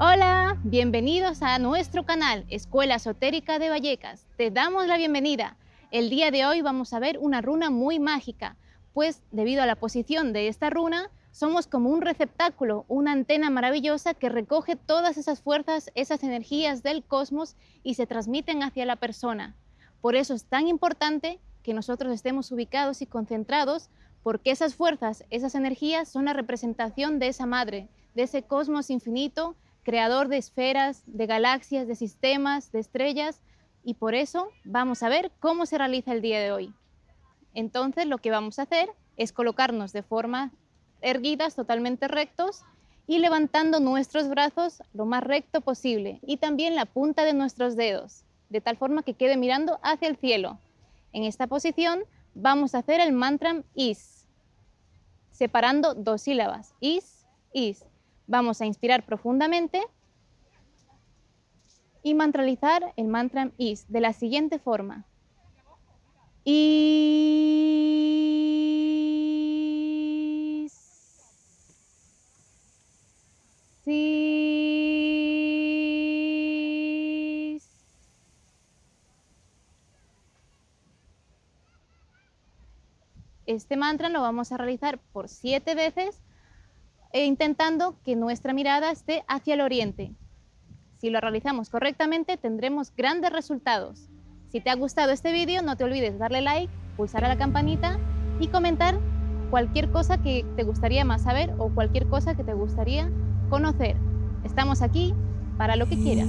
Hola, bienvenidos a nuestro canal Escuela Esotérica de Vallecas. Te damos la bienvenida. El día de hoy vamos a ver una runa muy mágica, pues debido a la posición de esta runa, somos como un receptáculo, una antena maravillosa que recoge todas esas fuerzas, esas energías del cosmos y se transmiten hacia la persona. Por eso es tan importante que nosotros estemos ubicados y concentrados, porque esas fuerzas, esas energías son la representación de esa madre, de ese cosmos infinito creador de esferas, de galaxias, de sistemas, de estrellas, y por eso vamos a ver cómo se realiza el día de hoy. Entonces lo que vamos a hacer es colocarnos de forma erguidas, totalmente rectos, y levantando nuestros brazos lo más recto posible, y también la punta de nuestros dedos, de tal forma que quede mirando hacia el cielo. En esta posición vamos a hacer el mantra IS, separando dos sílabas, IS, IS. Vamos a inspirar profundamente y mantralizar el mantra IS de la siguiente forma. Este mantra lo vamos a realizar por siete veces e intentando que nuestra mirada esté hacia el oriente. Si lo realizamos correctamente tendremos grandes resultados. Si te ha gustado este vídeo no te olvides darle like, pulsar a la campanita y comentar cualquier cosa que te gustaría más saber o cualquier cosa que te gustaría conocer. Estamos aquí para lo que quieras.